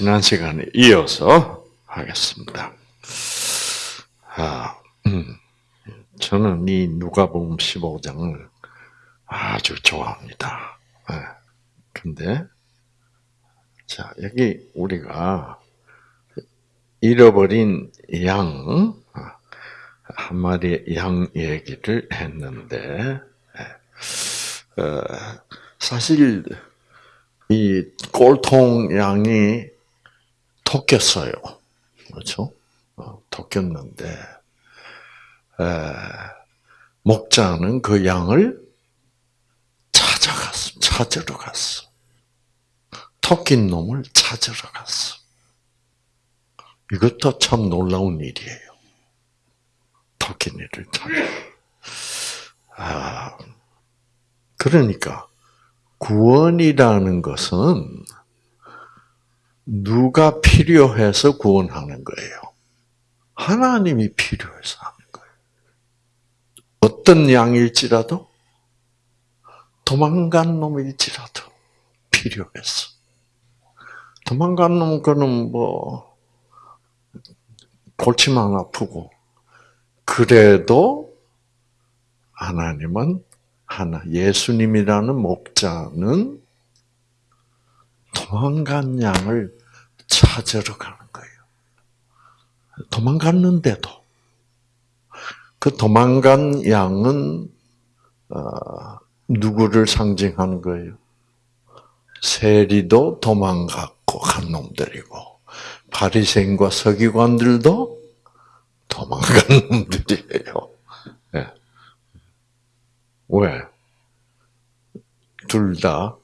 지난 시간에 이어서 하겠습니다. 아, 음, 저는 이 누가복음 15장을 아주 좋아합니다. 네. 근데 자 여기 우리가 잃어버린 양, 한 마리의 양 얘기를 했는데, 어, 사실, 이 꼴통 양이 토꼈어요. 그렇죠? 어, 토꼈는데, 목자는 그 양을 찾아갔어. 찾으러 갔어. 토낀 놈을 찾으러 갔어. 이것도 참 놀라운 일이에요. 토끼니를 찾아. 아, 그러니까 구원이라는 것은 누가 필요해서 구원하는 거예요. 하나님이 필요해서 하는 거예요. 어떤 양일지라도 도망간 놈일지라도 필요해서. 도망간 놈, 그는 뭐, 골치만 아프고 그래도 하나님은 하나 예수님이라는 목자는 도망간 양을 찾으러 가는 거예요. 도망갔는데도 그 도망간 양은 어, 누구를 상징하는 거예요? 세리도 도망갔고 간 놈들이고 바리새인과 서기관들도 도망간 놈들이에요. 네. 왜? 둘 다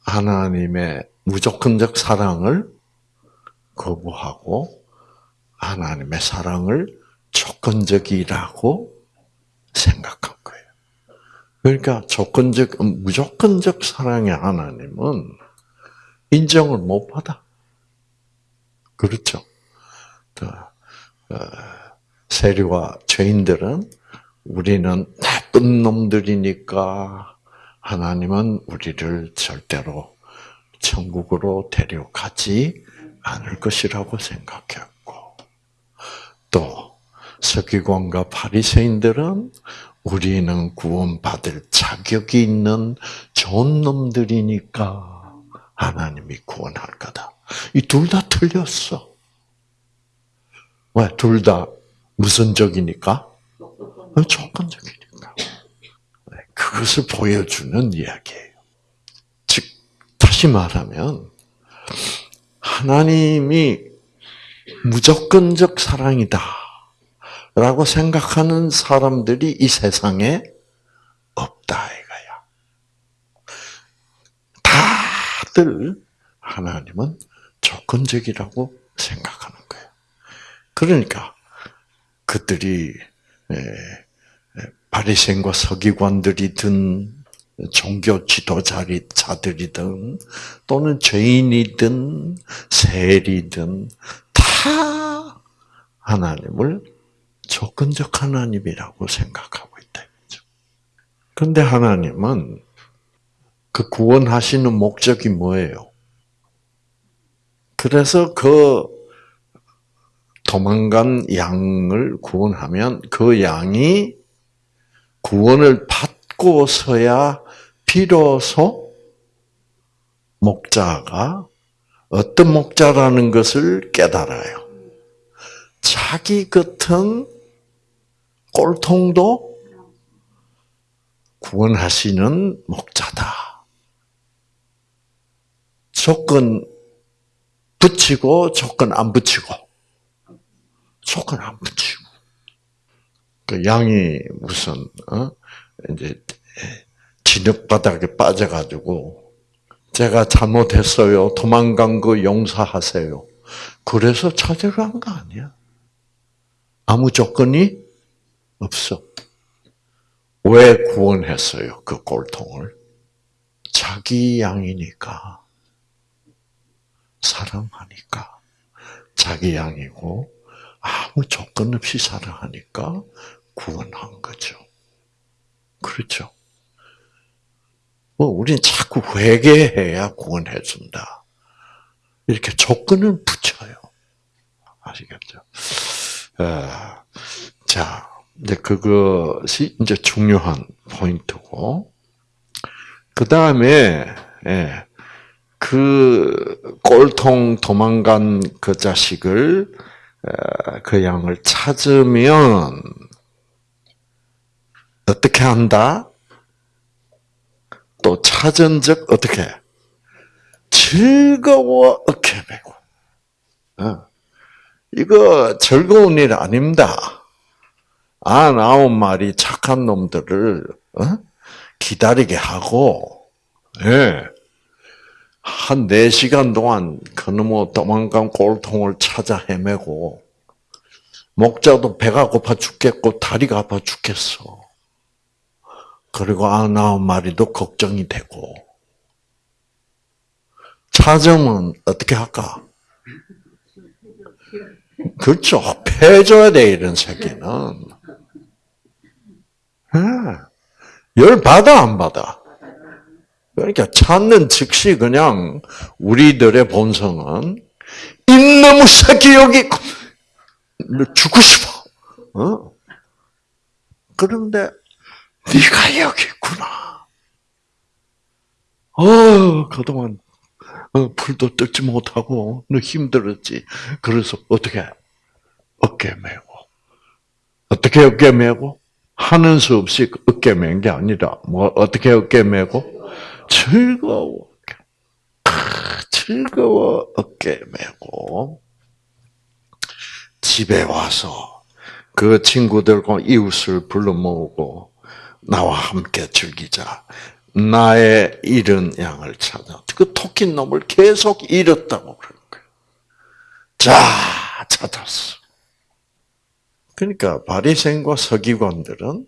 하나님의 무조건적 사랑을 거부하고 하나님의 사랑을 조건적이라고 생각한 거예요. 그러니까 조건적, 무조건적 사랑의 하나님은 인정을 못 받아. 그렇죠. 어, 세리와 죄인들은 우리는 나쁜 놈들이니까 하나님은 우리를 절대로 천국으로 데려가지 않을 것이라고 생각했고 또 서기관과 바리새인들은 우리는 구원받을 자격이 있는 좋은 놈들이니까 하나님이 구원할 거다. 이 둘 다 틀렸어. 왜? 둘 다 무슨 적이니까? 조건적이니까. 네, 그것을 보여주는 이야기예요. 즉, 다시 말하면, 하나님이 무조건적 사랑이다. 라고 생각하는 사람들이 이 세상에 없다, 이거야. 다들 하나님은 조건적이라고 생각하는 거예요. 그러니까 그들이 바리새인과 서기관들이 든 종교 지도자들이든 또는 죄인이든 세리든 다 하나님을 조건적 하나님이라고 생각하고 있다. 그런데 하나님은 그 구원하시는 목적이 뭐예요? 그래서 그 도망간 양을 구원하면 그 양이 구원을 받고서야 비로소 목자가 어떤 목자라는 것을 깨달아요. 자기 같은 꼴통도 구원하시는 목자다. 조건 붙이고 조건 안 붙이고 조건 안 붙이고. 그 양이 무슨, 어? 이제, 진흙바닥에 빠져가지고, 제가 잘못했어요. 도망간 거 용서하세요. 그래서 찾으러 간 거 아니야. 아무 조건이 없어. 왜 구원했어요? 그 꼴통을. 자기 양이니까. 사랑하니까. 자기 양이고, 아무 조건 없이 사랑하니까 구원한 거죠. 그렇죠. 뭐, 우린 자꾸 회개해야 구원해준다. 이렇게 조건을 붙여요. 아시겠죠? 어, 자, 이제 그것이 이제 중요한 포인트고, 그 다음에, 예, 그 꼴통 도망간 그 자식을, 어, 그 양을 찾으면, 어떻게 한다? 또 찾은 적 어떻게? 즐거워 어깨 메고. 어. 이거 즐거운 일 아닙니다. 안 아홉 마리 착한 놈들을 어? 기다리게 하고, 예. 한 4시간 동안 그놈의 도망간 꼴통을 찾아 헤매고, 목자도 배가 고파 죽겠고, 다리가 아파 죽겠어. 그리고 아홉 마리도 걱정이 되고, 찾으면 어떻게 할까? 그렇죠. 패줘야 돼, 이런 새끼는. 열 받아, 안 받아? 그러니까 찾는 즉시 그냥 우리들의 본성은 이놈의 새끼 여기 죽고 싶어. 어? 그런데 네가 여기 있구나. 어, 그동안 어, 풀도 뜯지 못하고 너 힘들었지. 그래서 어떻게 어깨 메고. 어떻게 어깨 메고? 하는 수 없이 어깨 맨 게 아니라 뭐 어떻게 어깨 메고? 즐거워. 즐거워 어깨 메고. 집에 와서 그 친구들과 이웃을 불러 모으고 나와 함께 즐기자. 나의 잃은 양을 찾아. 그 토끼 놈을 계속 잃었다고 그런 거예요. 자, 찾았어. 그러니까 바리새인과 서기관들은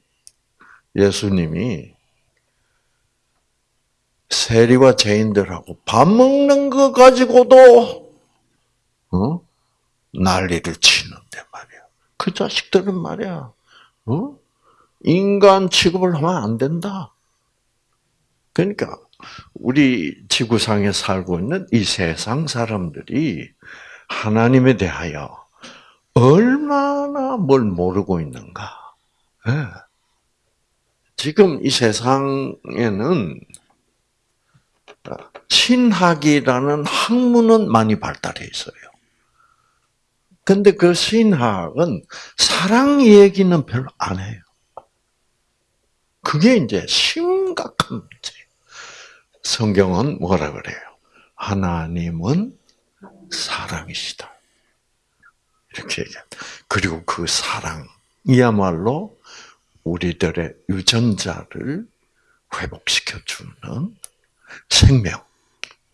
예수님이 세리와 죄인들하고 밥 먹는 거 가지고도 어? 난리를 치는데 말이야. 그 자식들은 말이야. 어? 인간 취급을 하면 안 된다. 그러니까 우리 지구상에 살고 있는 이 세상 사람들이 하나님에 대하여 얼마나 뭘 모르고 있는가. 네. 지금 이 세상에는 신학이라는 학문은 많이 발달해 있어요. 근데 그 신학은 사랑 얘기는 별로 안 해요. 그게 이제 심각한 문제. 성경은 뭐라 그래요? 하나님은 사랑이시다. 이렇게 얘기해. 그리고 그 사랑이야말로 우리들의 유전자를 회복시켜주는 생명,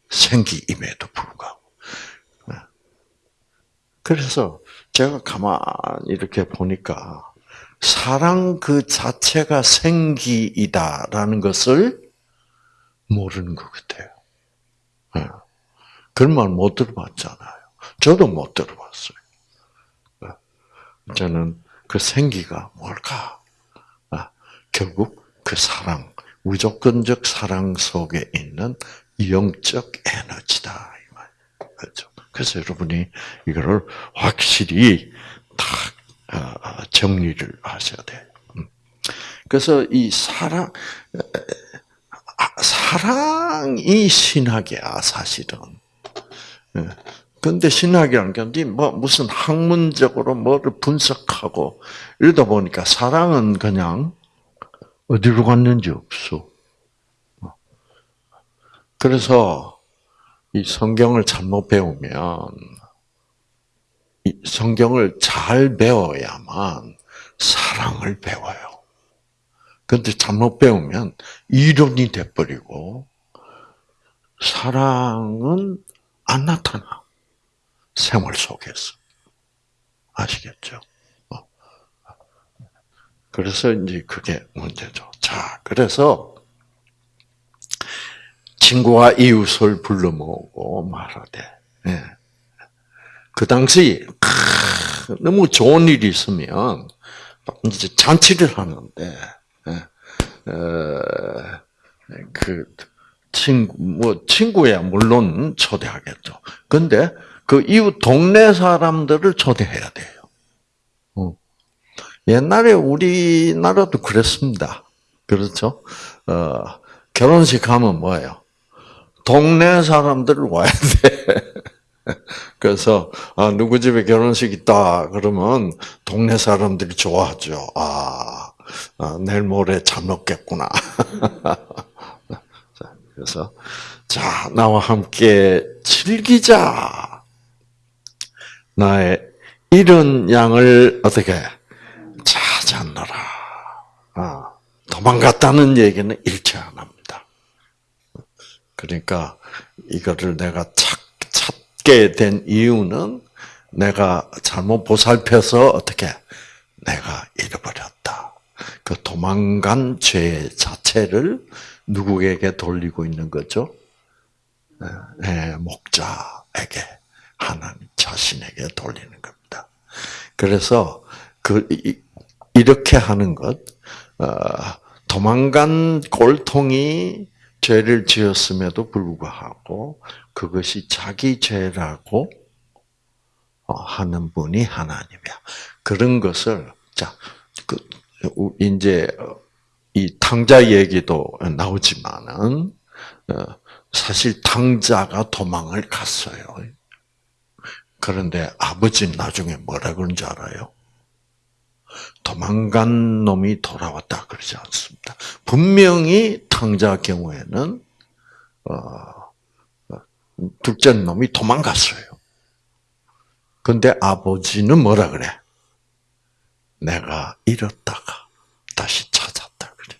생기임에도 불구하고. 그래서 제가 가만히 이렇게 보니까 사랑 그 자체가 생기이다라는 것을 모르는 것 같아요. 네. 그런 말 못 들어봤잖아요. 저도 못 들어봤어요. 네. 저는 그 생기가 뭘까? 아, 결국 그 사랑, 무조건적 사랑 속에 있는 영적 에너지다. 그렇죠. 그래서 여러분이 이거를 확실히 다 어, 정리를 하셔야 돼요. 음. 그래서 이 사랑, 아, 사랑이 신학이야, 사실은. 근데 예. 신학이라는 게뭐 무슨 학문적으로 뭐를 분석하고 이러다 보니까 사랑은 그냥 어디로 갔는지 없어. 그래서 이 성경을 잘못 배우면 이 성경을 잘 배워야만 사랑을 배워요. 근데 잘못 배우면 이론이 돼버리고 사랑은 안 나타나. 생활 속에서. 아시겠죠? 어. 그래서 이제 그게 문제죠. 자, 그래서 친구와 이웃을 불러 모으고 말하되, 예. 그 당시 너무 좋은 일이 있으면 이제 잔치를 하는데 예. 어, 그 친구, 뭐, 친구야, 물론 초대하겠죠. 근데 그 이웃 동네 사람들을 초대해야 돼요. 어. 옛날에 우리나라도 그랬습니다. 그렇죠? 어, 결혼식 하면 뭐예요? 동네 사람들 와야 돼. 그래서 아, 누구 집에 결혼식 있다 그러면 동네 사람들이 좋아하죠. 아, 아 내일 모레 잘 먹겠구나. 그래서 자 나와 함께 즐기자. 나의 이런 양을 어떻게 찾았노라. 아, 도망갔다는 얘기는 일체 안 합니다. 그러니까 이거를 내가 찾, 찾게 된 이유는 내가 잘못 보살펴서 어떻게 내가 잃어버렸다. 그 도망간 죄 자체를 누구에게 돌리고 있는 거죠? 네, 목자에게 하나님 자신에게 돌리는 겁니다. 그래서 그 이렇게 하는 것, 어, 도망간 골통이 죄를 지었음에도 불구하고 그것이 자기 죄라고 어, 하는 분이 하나님이야. 그런 것을 자, 그 이제 이 탕자 얘기도 나오지만은 어, 사실 탕자가 도망을 갔어요. 그런데 아버지 나중에 뭐라 그런 줄 알아요? 도망간 놈이 돌아왔다 그러지 않습니다. 분명히 탕자 경우에는 어, 어, 둘째 놈이 도망갔어요. 근데 아버지는 뭐라 그래? 내가 잃었다가 다시 찾았다 그래.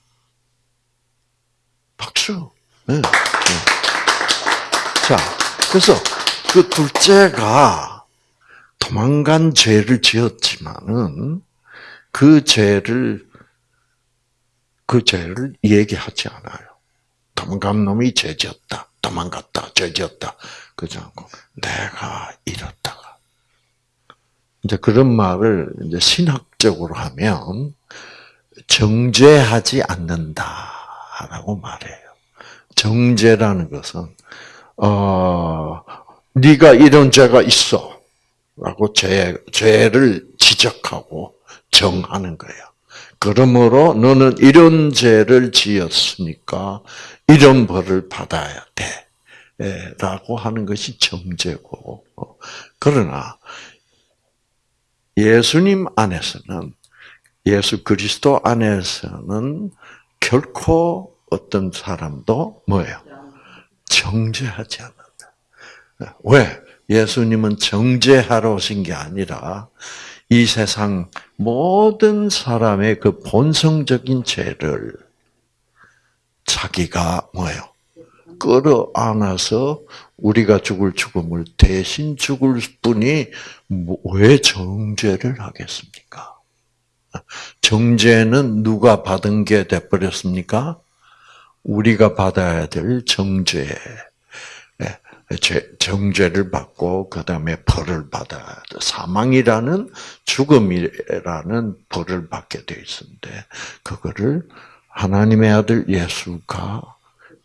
박수. 네. 네. 자, 그래서 그 둘째가 도망간 죄를 지었지만은 그 죄를 그 죄를 얘기하지 않아요. 도망간 놈이 죄지었다. 도망갔다. 죄지었다. 그러지 않고 내가 잃었다가 이제 그런 말을 이제 신학적으로 하면 정죄하지 않는다라고 말해요. 정죄라는 것은 어 네가 이런 죄가 있어 라고 죄 죄를 지적하고 정하는 거예요. 그러므로 너는 이런 죄를 지었으니까 이런 벌을 받아야 돼. 라고 하는 것이 정죄고. 그러나 예수님 안에서는 예수 그리스도 안에서는 결코 어떤 사람도 뭐예요? 정죄하지 않는다. 왜? 예수님은 정죄하러 오신 게 아니라 이 세상 모든 사람의 그 본성적인 죄를 자기가 뭐예요? 끌어안아서 우리가 죽을 죽음을 대신 죽을 뿐이 뭐왜 정죄를 하겠습니까? 정죄는 누가 받은 게 돼버렸습니까? 우리가 받아야 될 정죄. 정죄를 받고 그 다음에 벌을 받아 사망이라는 죽음이라는 벌을 받게 돼 있는데 그거를 하나님의 아들 예수가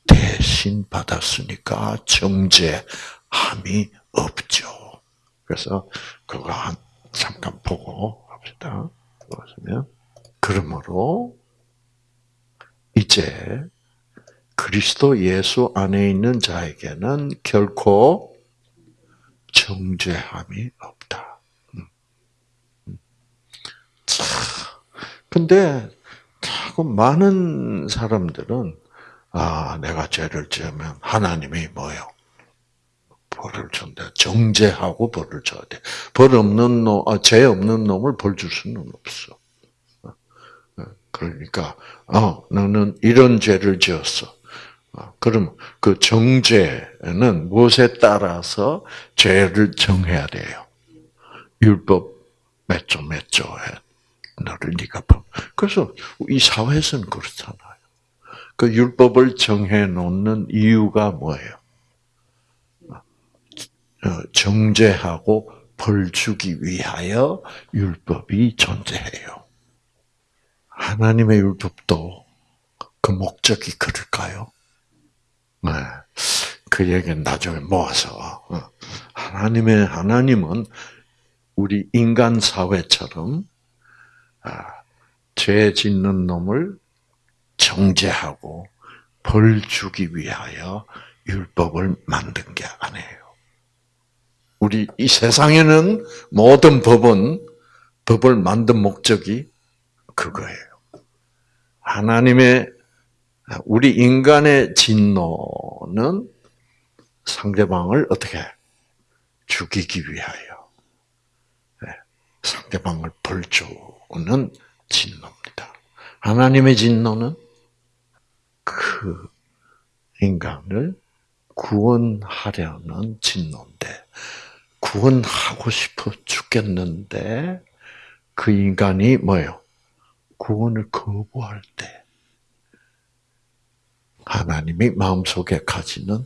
대신 받았으니까 정죄함이 없죠. 그래서 그거 한 잠깐 보고 합시다. 보시면 그러므로 이제 그리스도 예수 안에 있는 자에게는 결코 정죄함이 없다. 음. 음. 자, 근데 자꾸 많은 사람들은 아 내가 죄를 지으면 하나님이 뭐요? 벌을 준다. 정죄하고 벌을 줘야 돼. 벌 없는 놈, 아, 죄 없는 놈을 벌 줄 수는 없어. 어, 어, 그러니까 어 너는 이런 죄를 지었어. 아, 그럼 그 정죄는 무엇에 따라서 죄를 정해야 돼요? 율법 몇 조 몇 조에 너를 네가 그래서 이 사회에서는 그렇잖아요. 그 율법을 정해 놓는 이유가 뭐예요? 어, 정죄하고 벌 주기 위하여 율법이 존재해요. 하나님의 율법도 그 목적이 그럴까요? 네. 그 얘기는 나중에 모아서 어. 하나님의 하나님은 우리 인간 사회처럼 아, 죄 짓는 놈을 정죄하고 벌 주기 위하여 율법을 만든 게 아니에요. 우리 이 세상에는 모든 법은 법을 만든 목적이 그거예요. 하나님의 우리 인간의 진노는 상대방을 어떻게 죽이기 위하여 네, 상대방을 벌주는 진노입니다. 하나님의 진노는 그 인간을 구원하려는 진노인데 구원하고 싶어 죽겠는데 그 인간이 뭐요? 구원을 거부할 때 하나님이 마음속에 가지는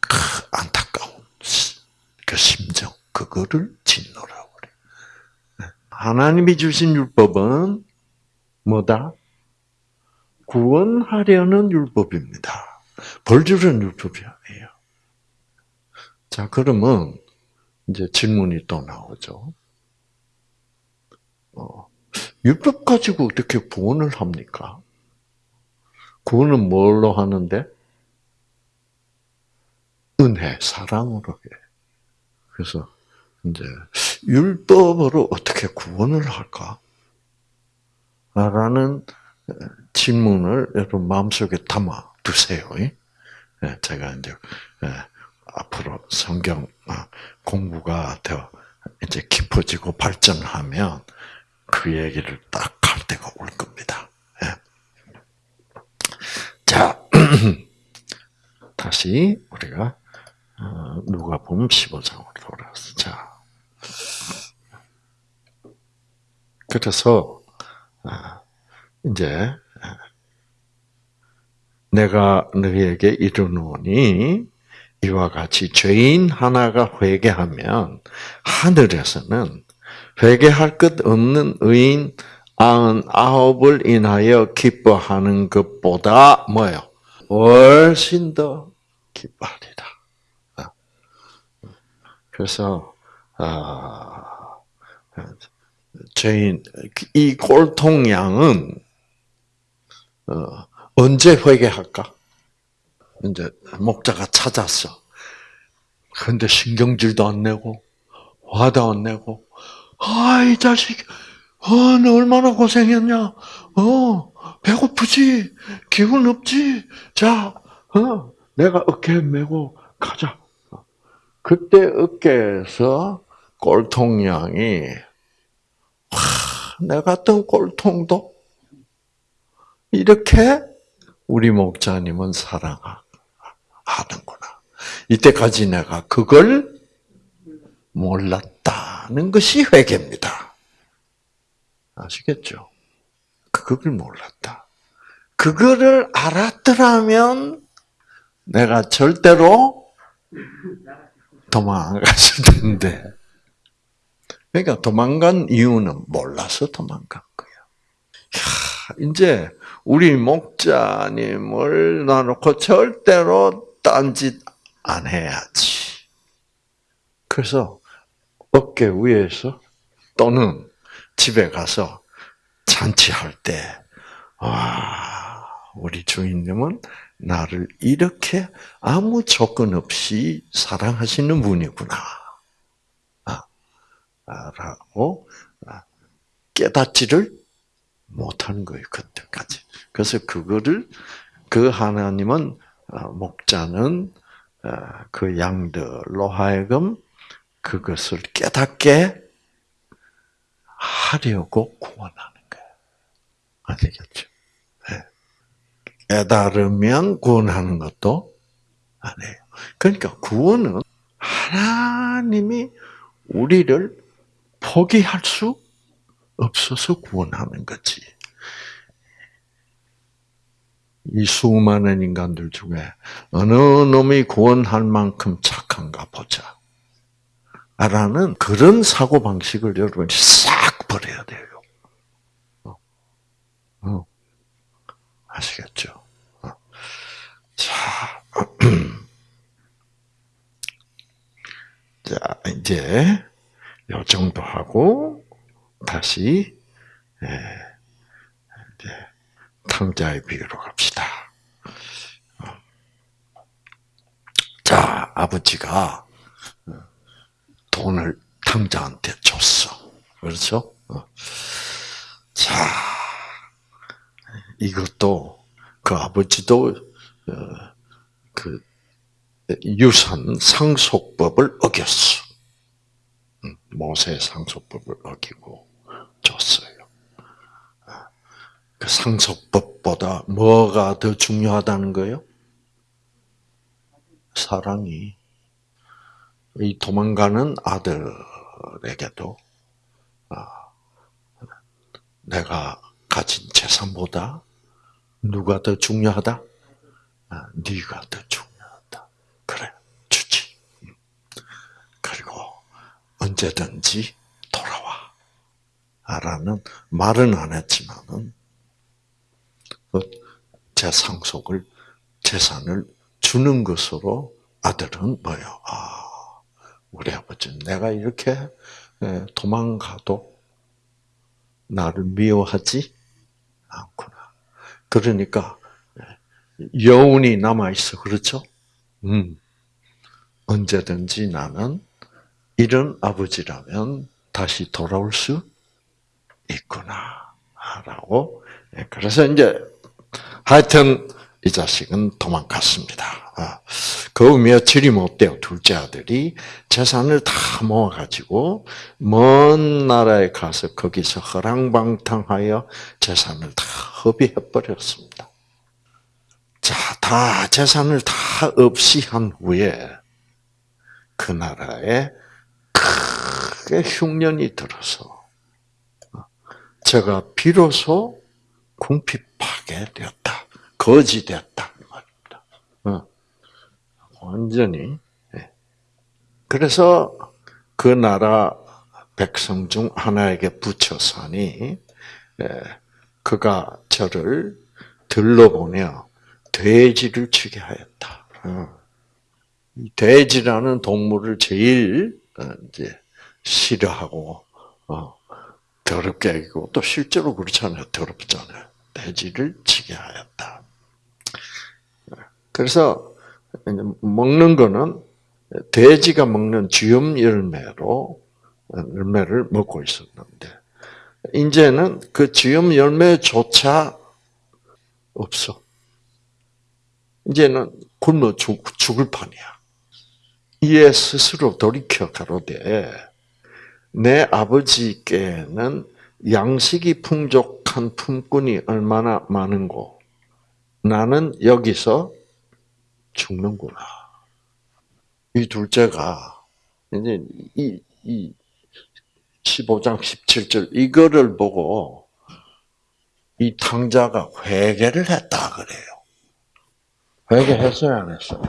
그 안타까운 그 심정 그거를 진노라고 그래. 네. 하나님이 주신 율법은 뭐다? 구원하려는 율법입니다. 벌주는 율법이 아니에요. 자, 그러면 이제 질문이 또 나오죠. 어, 율법 가지고 어떻게 구원을 합니까? 구원은 뭘로 하는데? 은혜, 사랑으로 해. 그래서 이제 율법으로 어떻게 구원을 할까? 라는 질문을 여러분 마음속에 담아 두세요. 예, 제가 이제 예, 앞으로 성경 아, 공부가 더 이제 깊어지고 발전하면 그 얘기를 딱 할 때가 올 겁니다. 예. 자, 다시 우리가 어, 누가 보면 15장으로 돌아왔어. 자, 그래서 아, 이제 내가 너희에게 이르노니 이와 같이 죄인 하나가 회개하면 하늘에서는 회개할 것 없는 의인 아흔 아홉을 인하여 기뻐하는 것보다 뭐요? 훨씬 더 기뻐하리라. 아. 그래서 아, 죄인 이 골통양은 어, 언제 회개할까? 이제 목자가 찾았어. 근데 신경질도 안 내고 화도 안 내고 아이 자식 어, 너 얼마나 고생했냐? 어, 배고프지? 기운 없지? 자, 어, 내가 어깨 메고 가자. 그때 어깨에서 꼴통양이 와, 내 같은 꼴통도 이렇게 우리 목자님은 사랑하는구나. 이때까지 내가 그걸 몰랐다는 것이 회개입니다. 아시겠죠? 그걸 몰랐다. 그거를 알았더라면 내가 절대로 도망갔을 텐데. 그러니까 도망간 이유는 몰라서 도망간 거야. 이제 우리 목자님을 놔놓고 절대로 딴짓 안 해야지. 그래서 어깨 위에서 또는 집에 가서 잔치할 때, 와, 우리 주인님은 나를 이렇게 아무 조건 없이 사랑하시는 분이구나. 아, 라고 깨닫지를 못하는 거예요, 그때까지. 그래서 그거를, 그 하나님은, 어, 목자는 어, 그 양들로 하여금 그것을 깨닫게 하려고 구원하는 거예요. 아시겠죠? 네. 깨달으면 구원하는 것도 아니에요. 그러니까 구원은 하나님이 우리를 포기할 수 없어서 구원하는 거지. 이 수많은 인간들 중에 어느 놈이 구원할 만큼 착한가 보자. 라는 그런 사고방식을 여러분이 싹 버려야 돼요. 어. 어. 아시겠죠? 어. 자, 자, 이제 요 정도 하고 다시 예, 탕자의 비유로 갑시다. 자, 아버지가 돈을 탕자한테 줬어. 그렇죠? 어. 자, 이것도 그 아버지도 어, 그 유산 상속법을 어겼어. 음, 모세 상속법을 어기고 줬어요. 그 상속법보다 뭐가 더 중요하다는 거예요? 사랑이 이 도망가는 아들에게도 아, 내가 가진 재산보다 누가 더 중요하다? 아, 네가 더 중요하다. 그래, 주지. 그리고 언제든지. 라는 말은 안 했지만은 그 재상속을 재산을 주는 것으로 아들은 뭐요? 아, 우리 아버지는 내가 이렇게 도망가도 나를 미워하지 않구나. 그러니까 여운이 남아 있어, 그렇죠? 음, 언제든지 나는 이런 아버지라면 다시 돌아올 수 있구나라고. 그래서 이제 하여튼 이 자식은 도망갔습니다. 아, 그 며칠이 못 돼요. 둘째 아들이 재산을 다 모아가지고 먼 나라에 가서 거기서 허랑방탕하여 재산을 다 허비해버렸습니다. 자, 다 재산을 다 없이 한 후에 그 나라에 크게 흉년이 들어서 제가 비로소 궁핍하게 되었다. 거지 되었다. 말입니다. 어. 완전히. 예. 그래서 그 나라 백성 중 하나에게 붙여서니 예, 그가 저를 들러보며 돼지를 치게 하였다. 어. 돼지라는 동물을 제일 어, 이제 싫어하고 더럽게 하고 또 실제로 그렇잖아요. 더럽잖아요. 돼지를 치게 하였다. 그래서 먹는 거는 돼지가 먹는 쥐음 열매로 열매를 먹고 있었는데 이제는 그 쥐음 열매조차 없어. 이제는 굶어 죽, 죽을 판이야. 이에 스스로 돌이켜 가로되 내 아버지께는 양식이 풍족한 품꾼이 얼마나 많은고 나는 여기서 죽는구나. 이 둘째가 이제 이, 이 15장 17절 이거를 보고 이 탕자가 회개를 했다 그래요. 회개했어요, 안 했어요?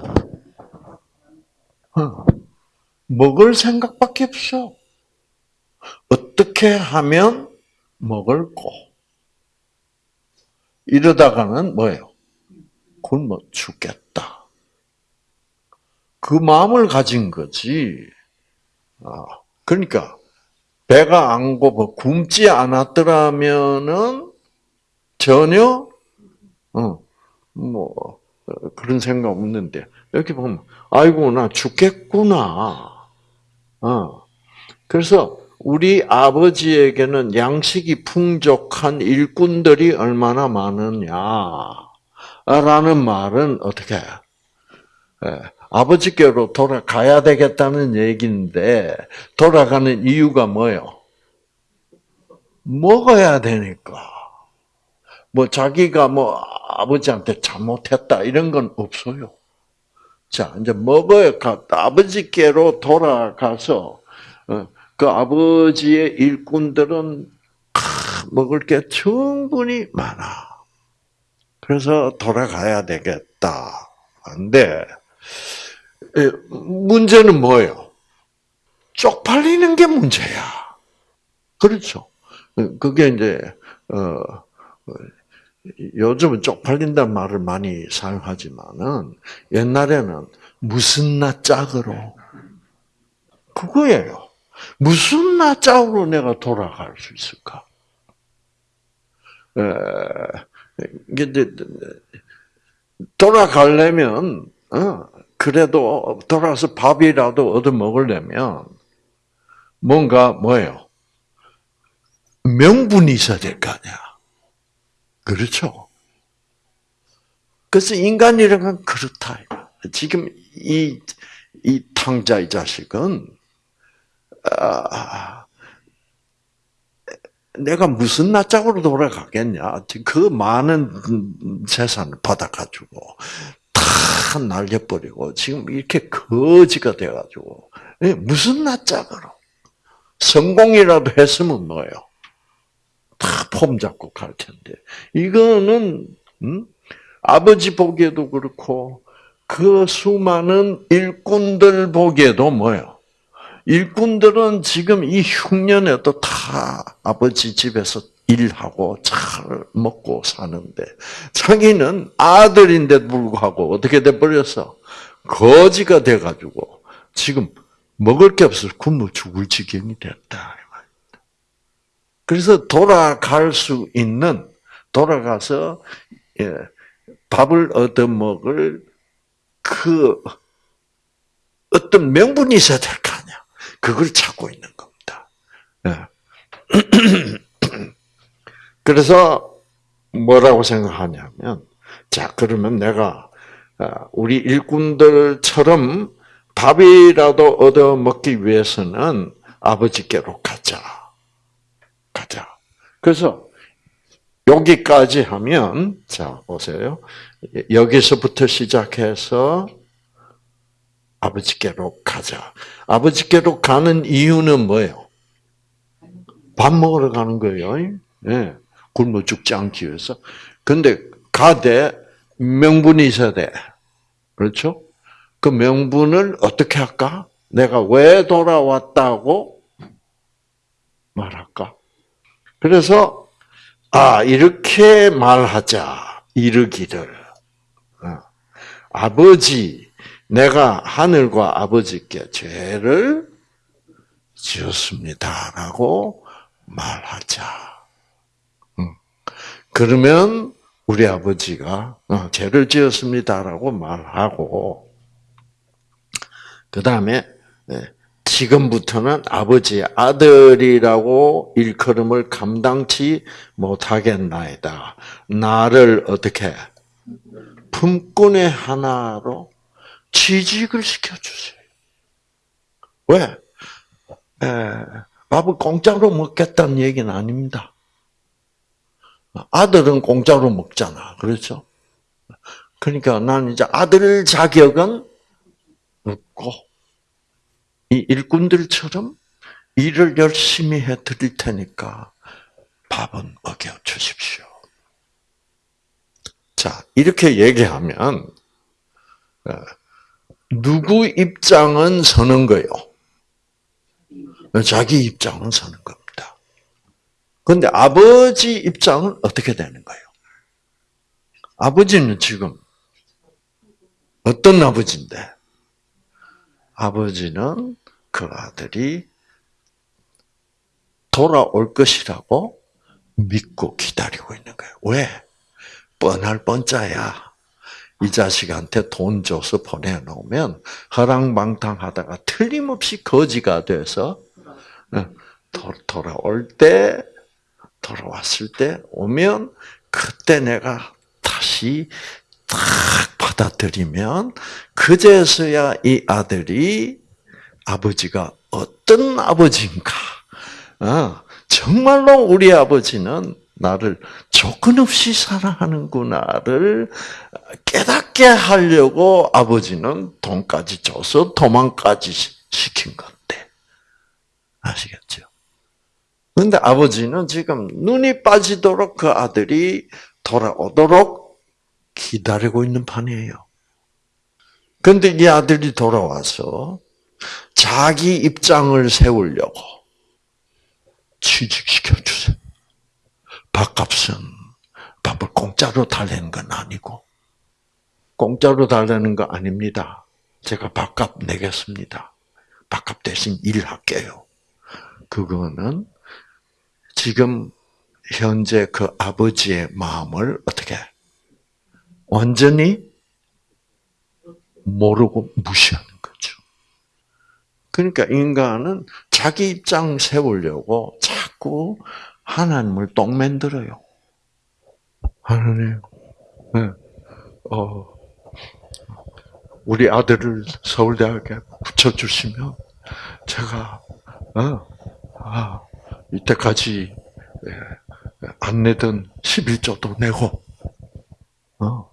어. 먹을 생각밖에 없어. 어떻게 하면 먹을고 이러다가는 뭐예요? 굶어 죽겠다. 그 마음을 가진 거지. 아, 그러니까 배가 안 고파 굶지 않았더라면은 전혀 어, 뭐 그런 생각 없는데 이렇게 보면 아이고 나 죽겠구나. 어. 그래서 우리 아버지에게는 양식이 풍족한 일꾼들이 얼마나 많으냐라는 말은 어떻게? 예, 아버지께로 돌아가야 되겠다는 얘기인데 돌아가는 이유가 뭐예요? 먹어야 되니까. 뭐 자기가 뭐 아버지한테 잘못했다 이런 건 없어요. 자 이제 먹어야 아버지께로 돌아가서 어, 그 아버지의 일꾼들은 먹을 게 충분히 많아. 그래서 돌아가야 되겠다. 근데 문제는 뭐예요? 쪽팔리는 게 문제야. 그렇죠. 그게 이제 어, 요즘은 쪽팔린다는 말을 많이 사용하지만은 옛날에는 무슨 나 짝으로 그거예요. 무슨 나 짝으로 내가 돌아갈 수 있을까? 돌아가려면 어, 그래도 돌아서 밥이라도 얻어 먹으려면 뭔가 뭐예요? 명분이 있어야 될 거 아니야. 그렇죠? 그래서 인간이라는 건 그렇다. 지금 이, 이 탕자 이 자식은, 아, 내가 무슨 낯짝으로 돌아가겠냐. 그 많은 재산을 받아가지고, 다 날려버리고, 지금 이렇게 거지가 돼가지고, 예, 무슨 낯짝으로. 성공이라도 했으면 뭐예요? 다 폼 잡고 갈 텐데. 이거는, 음? 아버지 보기에도 그렇고, 그 수많은 일꾼들 보기에도 뭐예요? 일꾼들은 지금 이 흉년에도 다 아버지 집에서 일하고 잘 먹고 사는데, 자기는 아들인데 불구하고 어떻게 돼버렸어? 거지가 돼가지고, 지금 먹을 게 없어서 굶어 죽을 지경이 됐다. 그래서 돌아갈 수 있는 돌아가서 예, 밥을 얻어 먹을 그 어떤 명분이 있어야 될거 아니야. 그걸 찾고 있는 겁니다. 예. 그래서 뭐라고 생각하냐면 자 그러면 내가 아, 우리 일꾼들처럼 밥이라도 얻어 먹기 위해서는 아버지께로 가자. 가자. 그래서 여기까지 하면 자 보세요. 여기서부터 시작해서 아버지께로 가자. 아버지께로 가는 이유는 뭐예요? 밥 먹으러 가는 거예요. 네. 굶어 죽지 않기 위해서. 근데 가되 명분이 있어야 돼. 그렇죠? 그 명분을 어떻게 할까? 내가 왜 돌아왔다고 말할까? 그래서 아 이렇게 말하자 이르기를 어, 아버지 내가 하늘과 아버지께 죄를 지었습니다라고 말하자. 음. 그러면 우리 아버지가 어, 죄를 지었습니다라고 말하고 그 다음에 네, 지금부터는 아버지 아들이라고 일컬음을 감당치 못하겠나이다. 나를 어떻게 품꾼의 하나로 취직을 시켜주세요. 왜? 에, 밥을 공짜로 먹겠다는 얘기는 아닙니다. 아들은 공짜로 먹잖아. 그렇죠? 그러니까 나는 이제 아들 자격은 없고, 이 일꾼들처럼 일을 열심히 해 드릴 테니까 밥은 먹여 주십시오. 자, 이렇게 얘기하면 어, 누구 입장은 서는 거요? 자기 입장은 서는 겁니다. 그런데 아버지 입장은 어떻게 되는 거예요? 아버지는 지금 어떤 아버지인데? 아버지는 그 아들이 돌아올 것이라고 믿고 기다리고 있는 거예요. 왜? 뻔할 뻔짜야. 이 자식한테 돈 줘서 보내놓으면 허랑방탕하다가 틀림없이 거지가 돼서 어, 돌아올 때, 돌아왔을 때 오면 그때 내가 다시 딱 받아들이면 그제서야 이 아들이 아버지가 어떤 아버지인가. 어, 정말로 우리 아버지는 나를 조건 없이 사랑하는구나를 깨닫게 하려고 아버지는 돈까지 줘서 도망까지 시킨 건데. 아시겠죠? 근데 아버지는 지금 눈이 빠지도록 그 아들이 돌아오도록 기다리고 있는 판이에요. 근데 이 아들이 돌아와서 자기 입장을 세우려고 취직시켜 주세요. 밥값은 밥을 공짜 공짜로 달래는 건 아니고, 공짜로 달래는 거 아닙니다. 제가 밥값 내겠습니다. 밥값 대신 일할게요. 그거는 지금 현재 그 아버지의 마음을 어떻게 완전히 모르고 무시하는 거죠. 그러니까 인간은 자기 입장 세우려고 자꾸 하나님을 똥 만들어요. 하나님, 네. 어, 우리 아들을 서울대학에 붙여주시면 제가 어, 아, 이때까지 예, 안 내던 11조도 내고 어,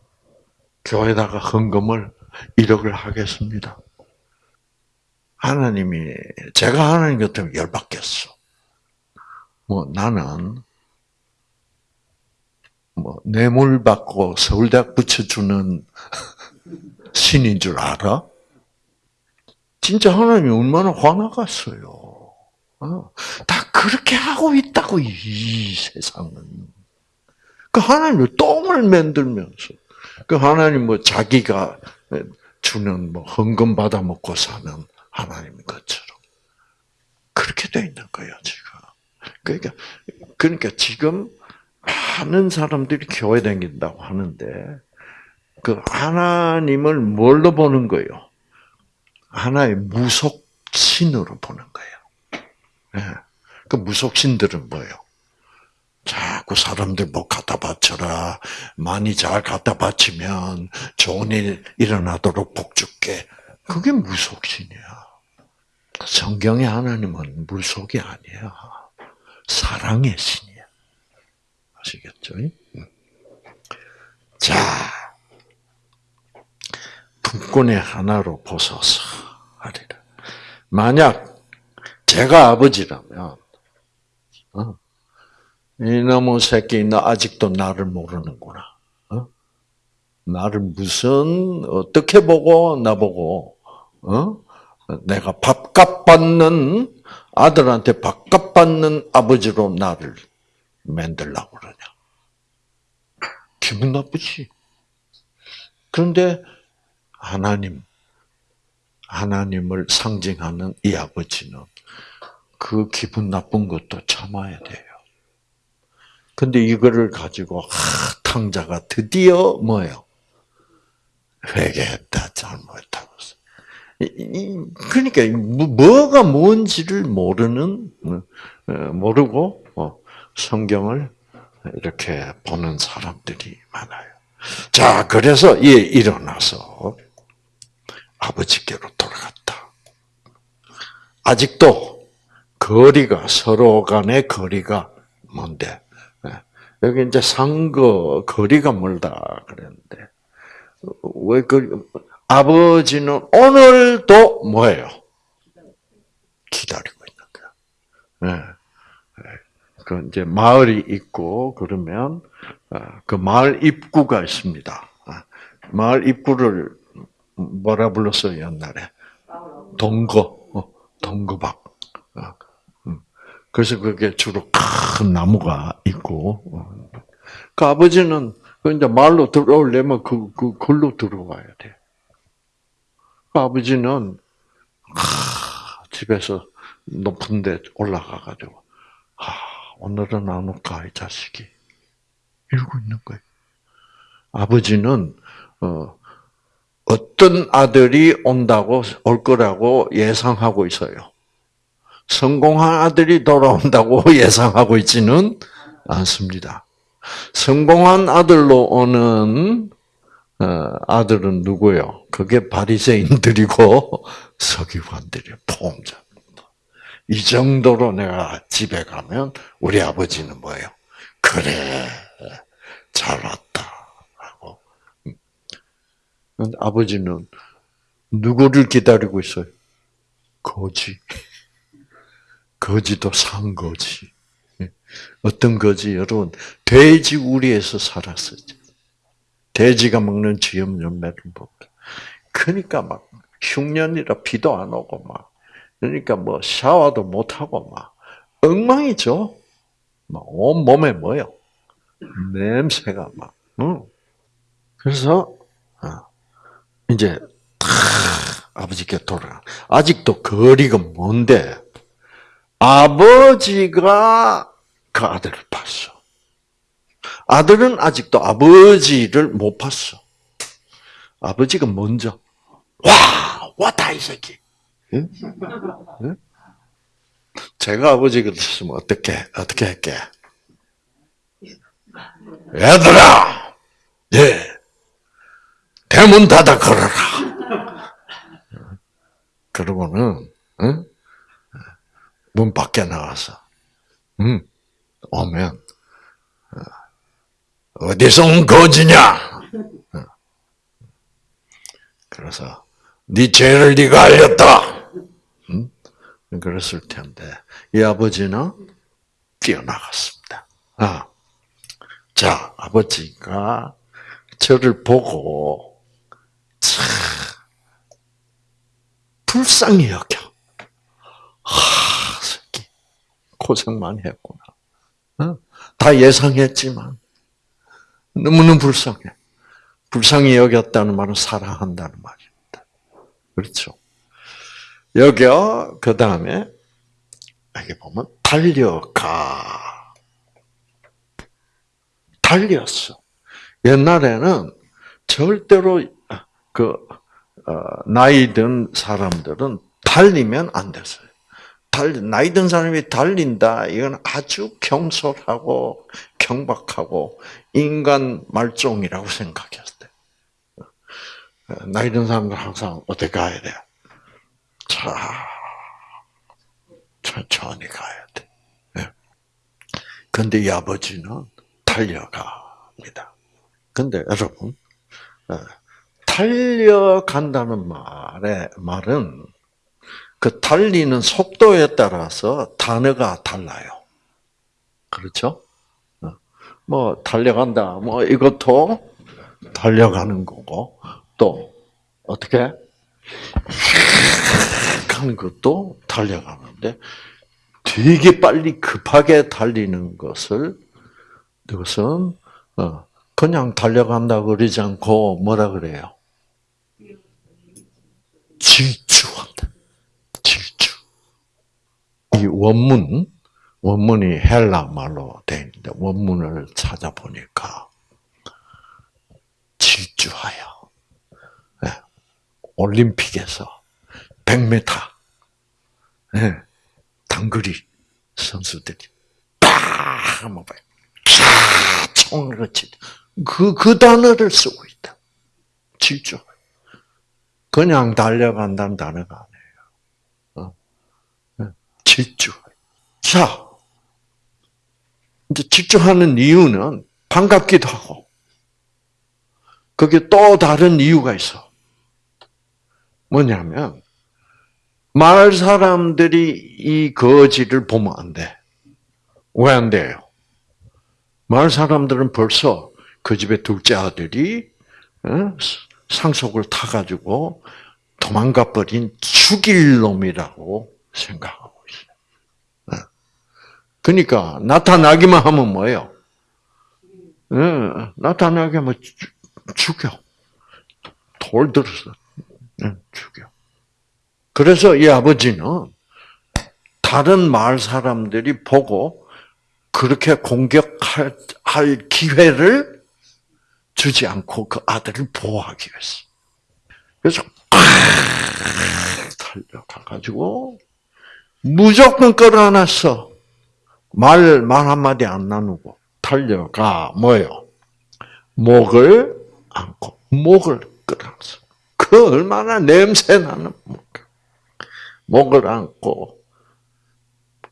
교회다가 헌금을 1억을 하겠습니다. 하나님이 제가 하나님 같으면 열받겠어. 뭐 나는 뭐 뇌물 받고 서울대학 붙여주는 신인 줄 알아? 진짜 하나님이 얼마나 화나갔어요. 어, 다 그렇게 하고 있다고 이 세상은. 그 하나님을 똥을 만들면서 그 하나님 뭐 자기가 주는 뭐 헌금 받아 먹고 사는 하나님 것처럼 그렇게 돼 있는 거예요 지금. 그러니까 그러니까 지금 많은 사람들이 교회 다닌다고 하는데 그 하나님을 뭘로 보는 거예요? 하나의 무속신으로 보는 거예요. 네. 그 무속신들은 뭐예요? 자꾸 사람들 뭐 갖다 바쳐라. 많이 잘 갖다 바치면 좋은 일 일어나도록 복 줄게. 그게 무속신이야. 성경의 하나님은 물속이 아니야. 사랑의 신이야. 아시겠죠? 자, 분권의 하나로 보소서 하리라. 만약 제가 아버지라면, 어, 이놈의 새끼, 너 아직도 나를 모르는구나. 어? 나를 무슨, 어떻게 보고, 나보고, 어? 내가 밥값 받는, 아들한테 밥값 받는 아버지로 나를 만들라고 그러냐. 기분 나쁘지. 그런데 하나님, 하나님을 상징하는 이 아버지는 그 기분 나쁜 것도 참아야 돼요. 근데 이거를 가지고 아, 탕자가 드디어 뭐예요? 회개했다, 잘못했다고. 그러니까 뭐가 뭔지를 모르는 어, 모르고 어, 성경을 이렇게 보는 사람들이 많아요. 자, 그래서 예 일어나서 아버지께로 돌아갔다. 아직도 거리가 서로 간의 거리가 뭔데? 예. 여기 이제 상거 거리가 멀다 그랬는데 왜 그 아버지는 오늘도 뭐예요? 기다리고 있는 거야. 네. 그 이제 마을이 있고 그러면 아, 그 마을 입구가 있습니다. 아, 마을 입구를 뭐라 불렀어요 옛날에? 동거, 어, 동거박. 아, 음. 그래서 그게 주로 큰 나무가 있고, 어. 그 아버지는 그 이제 마을로 들어오려면 그, 그, 글로 들어와야 돼. 그 아버지는, 하, 집에서 높은 데 올라가가지고, 하, 오늘은 안 올까, 이 자식이. 이러고 있는 거예요. 아버지는, 어, 어떤 아들이 온다고, 올 거라고 예상하고 있어요. 성공한 아들이 돌아온다고 예상하고 있지는 않습니다. 성공한 아들로 오는 어, 아들은 누구요? 그게 바리새인들이고 서기관들이 포함자. 이 정도로 내가 집에 가면 우리 아버지는 뭐예요? 그래 잘 왔다 라고. 아버지는 누구를 기다리고 있어요? 거지. 거지도 산 거지. 어떤 거지? 여러분, 돼지 우리에서 살았어요. 돼지가 먹는 열매를 먹 그러니까 막 흉년이라 비도 안 오고 막 그러니까 뭐 샤워도 못 하고 막 엉망이죠. 막온 몸에 뭐요? 냄새가 막 응. 그래서 어, 이제 탁 아버지께 돌아. 아직도 거리가 먼데 아버지가 그 아들을 봤어. 아들은 아직도 아버지를 못 봤어. 아버지가 먼저 와 왔다 이 새끼. 응? 응? 제가 아버지가 됐으면 어떻게 어떻게 할게? 얘들아, 예, 대문 닫아 걸어라. 그러고는 응? 문 밖에 나와서 응, 오면 어, 어디서 온 거지냐? 어. 그래서 네 죄를 네가 알렸다. 응? 그랬을 텐데 이 아버지는 뛰어나갔습니다. 아, 자 아버지가 저를 보고 참 불쌍히 여겨. 하, 새끼 고생 많이 했구나. 어? 다 예상했지만 너무너무 불쌍해. 불쌍히 여겼다는 말은 사랑한다는 말입니다. 그렇죠? 여기요, 그 다음에, 여기 보면, 달려가. 달렸어. 옛날에는 절대로, 그, 어, 나이 든 사람들은 달리면 안 됐어요. 달, 나이 든 사람이 달린다, 이건 아주 경솔하고, 경박하고, 인간 말종이라고 생각했어요. 나이 든 사람들 항상 어떻게 가야 돼? 자, 천천히 가야 돼. 근데 이 아버지는 달려갑니다. 근데 여러분, 어, 달려간다는 말의 말은 그 달리는 속도에 따라서 단어가 달라요. 그렇죠? 어, 뭐 달려간다, 뭐 이것도 달려가는 거고 또 어떻게 하는 것도 달려가는데 되게 빨리 급하게 달리는 것을 이것은 어, 그냥 달려간다 그러지 않고 뭐라 그래요? 질주한다. 질주. 이 원문 원문이 헬라 말로 되 있는데 원문을 찾아보니까 질주하여 네. 올림픽에서 100m 네. 단거리 선수들이 봐요. 총으로 치. 그, 그 단어를 쓰고 있다. 질주. 그냥 달려간다는 단어가 아니에요. 어? 질주. 자, 질주하는 이유는 반갑기도 하고, 그게 또 다른 이유가 있어. 뭐냐면, 마을 사람들이 이 거지를 보면 안 돼. 왜 안 돼요? 마을 사람들은 벌써 그 집의 둘째 아들이 어? 상속을 타가지고 도망가 버린 죽일 놈이라고 생각하고. 그러니까 나타나기만 하면 뭐예요? 어, 나타나게 하면 죽여. 돌 들어서 죽여. 그래서 이 아버지는 다른 마을 사람들이 보고 그렇게 공격할 기회를 주지 않고 그 아들을 보호하기 위해서. 그래서 달려가가지고 무조건 끌어안았어. 말, 말 한마디 안 나누고 달려가 뭐요? 목을 안고 목을 끌어안았어. 그 얼마나 냄새 나는 목. 목을 안고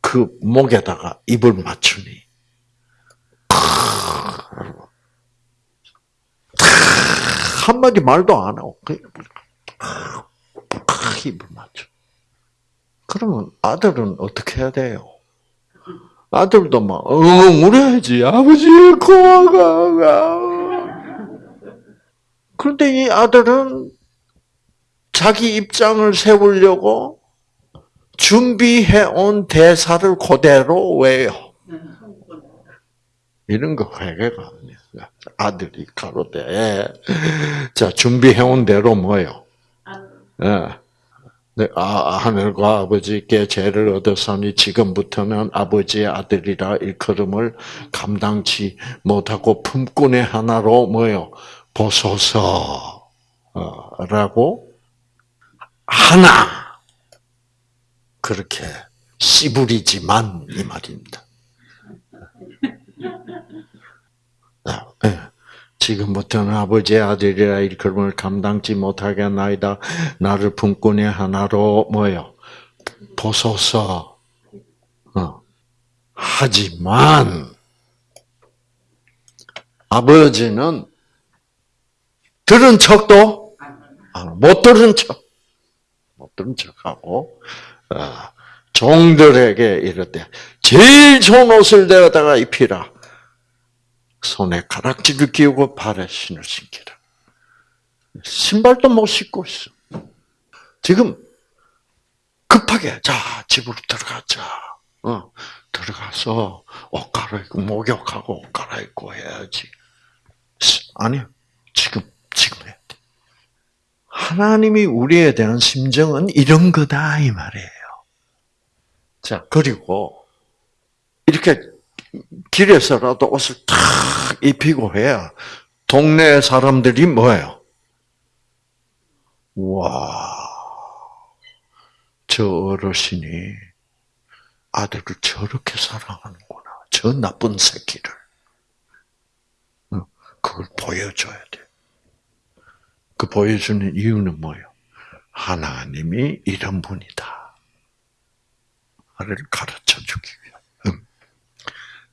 그 목에다가 입을 맞추니 한마디 말도 안 하고 그냥 입을 맞춰. 그러면 아들은 어떻게 해야 돼요? 아들도 막 엉엉 울어야지. 아버지 고마가. 그런데 이 아들은 자기 입장을 세우려고 준비해 온 대사를 그대로 외요. 이런 거 회개가 아니야. 아들이 가로되 자 준비해온 대로 뭐요? 예. 네, 아, 하늘과 아버지께 죄를 얻었으니 지금부터는 아버지의 아들이라 일컬음을 감당치 못하고 품꾼의 하나로 뭐요? 보소서 어, 라고 하나 그렇게 씨부리지만 이 말입니다. 지금부터는 아버지의 아들이라 일컬음을 감당치 못하게 나이다. 나를 품꾼의 하나로 뭐요? 보소서. 어. 하지만 아버지는 들은 척도 아, 못 들은 척, 못 들은 척하고 어, 종들에게 이르되 제일 좋은 옷을 내어다가 입히라. 손에 가락지를 끼우고 발에 신을 신기라. 신발도 못 신고 있어. 지금 급하게 자 집으로 들어가자. 어, 들어가서 옷 갈아입고 목욕하고 옷 갈아입고 해야지. 아니요. 지금 지금 해야 돼. 하나님이 우리에 대한 심정은 이런 거다 이 말이에요. 자 그리고 이렇게 길에서라도 옷을 탁 입히고 해야 동네 사람들이 뭐예요? 와, 저 어르신이 아들을 저렇게 사랑하는구나. 저 나쁜 새끼를. 그걸 보여줘야 돼. 그 보여주는 이유는 뭐예요? 하나님이 이런 분이다. 를 가르쳐 주기.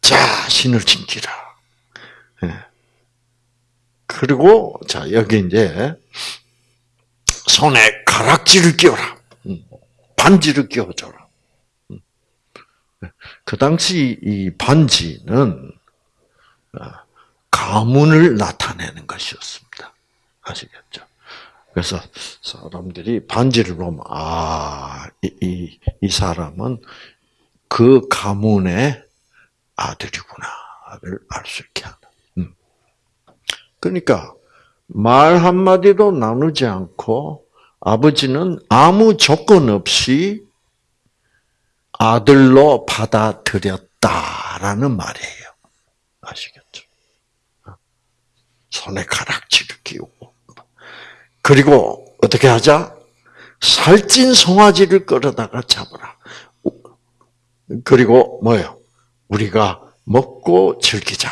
자, 신을 지키라. 예. 그리고, 자, 여기 이제, 손에 가락지를 끼워라. 음. 반지를 끼워줘라. 음. 그 당시 이 반지는, 어, 가문을 나타내는 것이었습니다. 아시겠죠? 그래서 사람들이 반지를 보면, 아, 이, 이, 이 사람은 그 가문의 아들이구나를 알 수 있게 하는. 음. 그러니까 말 한마디도 나누지 않고 아버지는 아무 조건 없이 아들로 받아들였다라는 말이에요. 아시겠죠? 손에 가락지를 끼우고. 그리고 어떻게 하자? 살찐 송아지를 끌어다가 잡으라. 그리고 뭐요? 우리가 먹고 즐기자.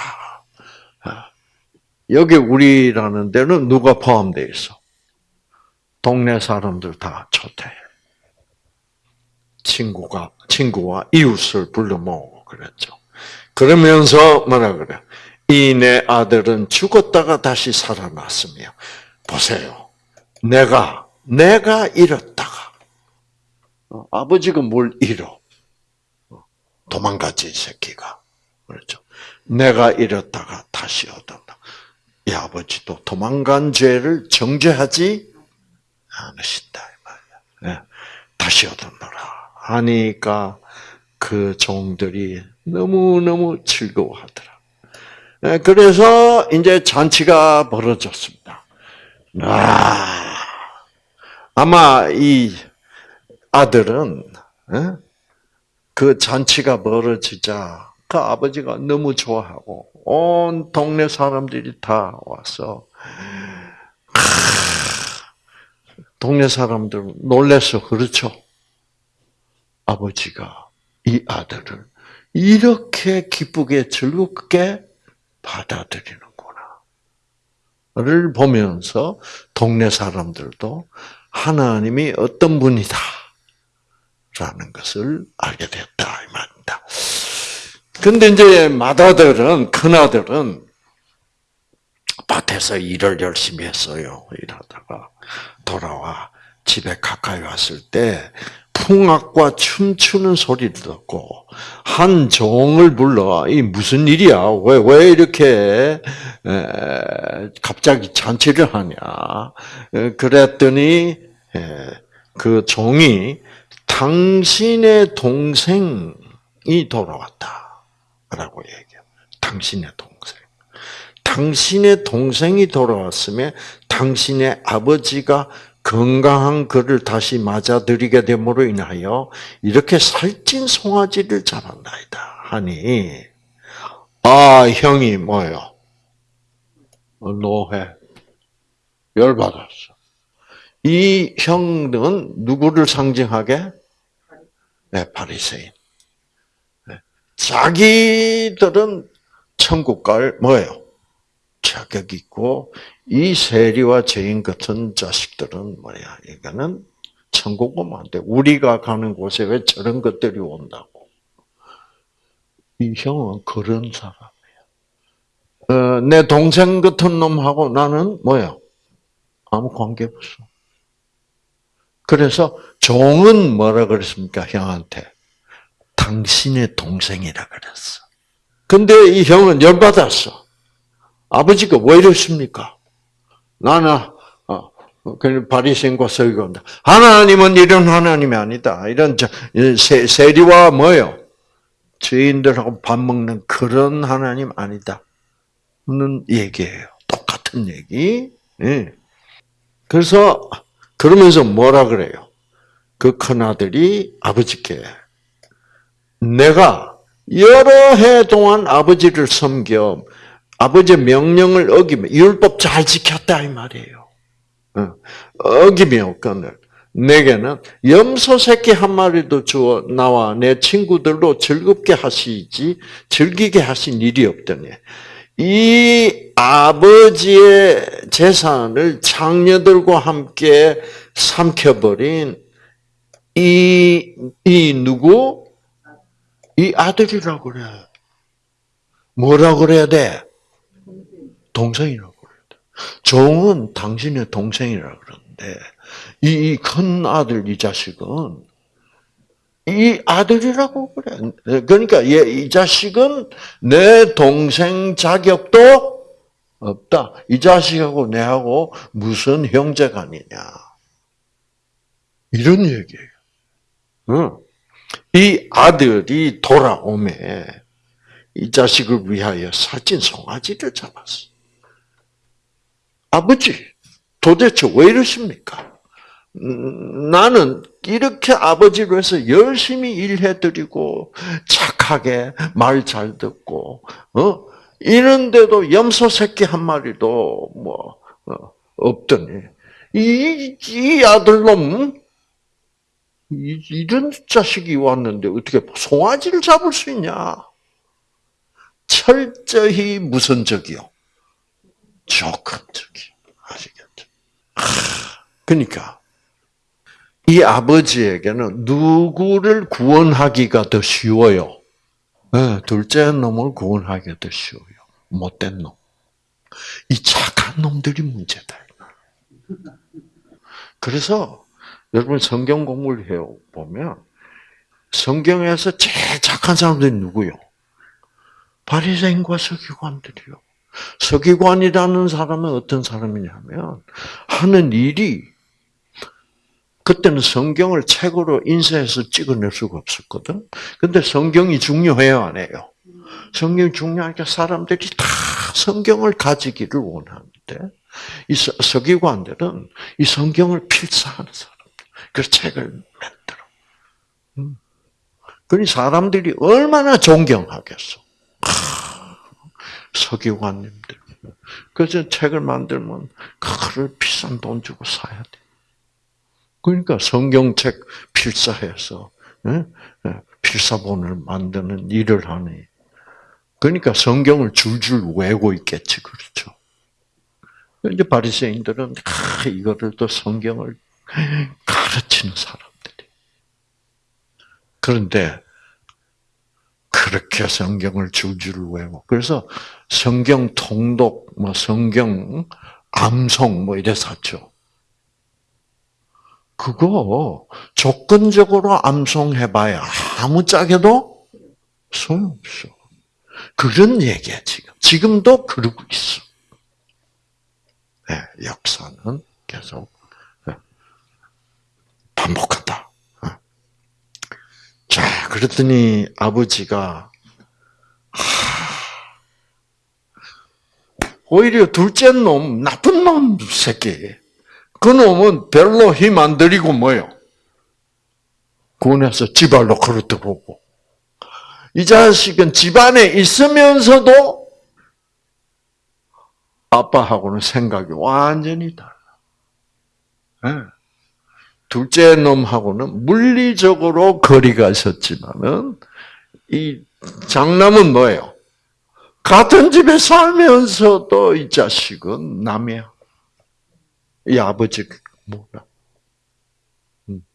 여기 우리라는 데는 누가 포함되어 있어? 동네 사람들 다 초대. 친구가, 친구와 이웃을 불러 모으고 그랬죠. 그러면서 뭐라 그래? 이 내 아들은 죽었다가 다시 살아났으며, 보세요. 내가, 내가 잃었다가, 어, 아버지가 뭘 잃어? 도망가지, 새끼가. 그렇죠. 내가 잃었다가 다시 얻었다. 이 아버지도 도망간 죄를 정죄하지 않으신다. 이. 네. 다시 얻었노라. 하니까 그 종들이 너무너무 즐거워하더라. 네. 그래서 이제 잔치가 벌어졌습니다. 아, 아마 이 아들은, 네? 그 잔치가 벌어지자 그 아버지가 너무 좋아하고 온 동네 사람들이 다 와서 동네 사람들 놀래서 그렇죠. 아버지가 이 아들을 이렇게 기쁘게 즐겁게 받아들이는구나를 보면서 동네 사람들도 하나님이 어떤 분이다. 라는 것을 알게 됐다 이 말입니다. 근데 이제 맏아들은 큰 아들은 밭에서 일을 열심히 했어요. 일하다가 돌아와 집에 가까이 왔을 때 풍악과 춤추는 소리를 듣고 한 종을 불러 이 무슨 일이야? 왜 왜 이렇게 에, 갑자기 잔치를 하냐? 에, 그랬더니 에, 그 종이 당신의 동생이 돌아왔다 라고 얘기해요. 당신의 동생. 당신의 동생이 돌아왔으면 당신의 아버지가 건강한 그를 다시 맞아들이게 됨으로 인하여 이렇게 살찐 송아지를 잡았나이다 하니 아 형이 뭐요? 노해 열받았어. 이 형은 누구를 상징하게? 네, 바리새인. 네. 자기들은 천국 갈 뭐예요? 자격 있고 이 세리와 죄인 같은 자식들은 뭐야? 이거는 천국 오면 안 돼. 우리가 가는 곳에 왜 저런 것들이 온다고? 이 형은 그런 사람이야. 어, 내 동생 같은 놈하고 나는 뭐야? 아무 관계 없어. 그래서 종은 뭐라 그랬습니까? 형한테. 당신의 동생이라 그랬어. 근데 이 형은 열받았어. 아버지가 왜 이러십니까? 나는 어, 그 바리새인과 서기관다. 하나님은 이런 하나님이 아니다. 이런 세, 세리와 뭐요? 죄인들하고 밥 먹는 그런 하나님 아니다. 는 얘기예요. 똑같은 얘기. 예. 그래서 그러면서 뭐라 그래요? 그 큰아들이 아버지께 내가 여러 해 동안 아버지를 섬겨 아버지의 명령을 어기며 율법 잘 지켰다 이 말이에요. 어, 어기며 건을 내게는 염소 새끼 한 마리도 주어 나와 내 친구들로 즐겁게 하시지 즐기게 하신 일이 없더니 이 아버지의 재산을 장녀들과 함께 삼켜버린 이, 이 누구? 이 아들이라고 그래. 뭐라고 그래야 돼? 동생이라고 그래야 돼. 종은 당신의 동생이라 그러는데, 이 큰 아들, 이 자식은 이 아들이라고 그래. 그러니까 이 자식은 내 동생 자격도 없다. 이 자식하고 내하고 무슨 형제간이냐. 이런 얘기예요. 이 아들이 돌아오매 이 자식을 위하여 살찐 송아지를 잡았어. 아버지, 도대체 왜 이러십니까? 나는 이렇게 아버지로 해서 열심히 일해드리고 착하게 말 잘 듣고 어 이런데도 염소 새끼 한 마리도 뭐 어, 없더니 이, 이 아들놈 이, 이런 자식이 왔는데 어떻게 송아지를 잡을 수 있냐? 철저히 무선적이요. 조건적이요. 아시겠죠? 그러니까 이 아버지에게는 누구를 구원하기가 더 쉬워요? 네, 둘째 놈을 구원하기가 더 쉬워요. 못된 놈. 이 착한 놈들이 문제다. 그래서 여러분 성경 공부를 해 보면 성경에서 제일 착한 사람들이 누구요? 바리새인과 서기관들이요. 서기관이라는 사람은 어떤 사람이냐면 하는 일이 그때는 성경을 책으로 인쇄해서 찍어낼 수가 없었거든. 근데 성경이 중요해요, 안 해요? 성경이 중요하니까 사람들이 다 성경을 가지기를 원하는데, 이 서기관들은 이 성경을 필사하는 사람들, 그 책을 만들어. 음. 그러니 사람들이 얼마나 존경하겠어. 서기관님들. 그래서 책을 만들면 그거를 비싼 돈 주고 사야 돼. 그러니까 성경책 필사해서 예? 예, 필사본을 만드는 일을 하니. 그러니까 성경을 줄줄 외고 있겠지, 그렇죠? 이제 바리새인들은 아, 이거를 또 성경을 가르치는 사람들이. 그런데 그렇게 성경을 줄줄 외고 그래서 성경 통독, 뭐 성경 암송 뭐 이래서 하죠. 그거 조건적으로 암송해봐야 아무 짝에도 소용없어. 그런 얘기야, 지금. 지금도 그러고 있어. 네, 역사는 계속 네, 반복한다. 네. 자, 그랬더니 아버지가 오히려 둘째 놈, 나쁜 놈 새끼. 그 놈은 별로 힘 안 들이고 뭐요? 군에서 걸어 들어오고. 이 자식은 집안에 있으면서도 아빠하고는 생각이 완전히 달라. 네. 둘째 놈하고는 물리적으로 거리가 있었지만은 이 장남은 뭐예요? 같은 집에 살면서도 이 자식은 남이야. 이 아버지 몰라. 음.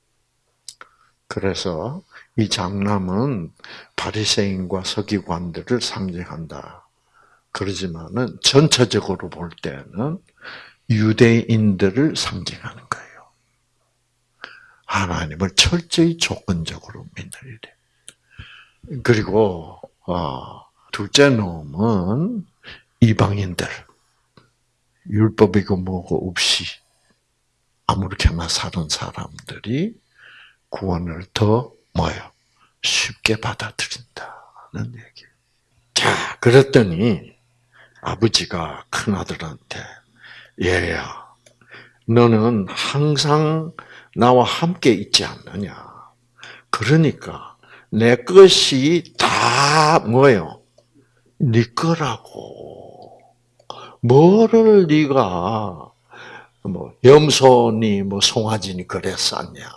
그래서 이 장남은 바리새인과 서기관들을 상징한다. 그러지만은 전체적으로 볼 때는 유대인들을 상징하는 거예요. 하나님을 철저히 조건적으로 믿는 일에. 그리고 어, 둘째 놈은 이방인들 율법이고 뭐고 없이 아무렇게나 사는 사람들이 구원을 더 뭐요 쉽게 받아들인다는 얘기. 자, 그랬더니 아버지가 큰 아들한테 얘야, 너는 항상 나와 함께 있지 않느냐. 그러니까 내 것이 다 뭐예요? 네 거라고. 뭐를 네가 뭐 염소니 뭐 송아지니 그래 쌌냐?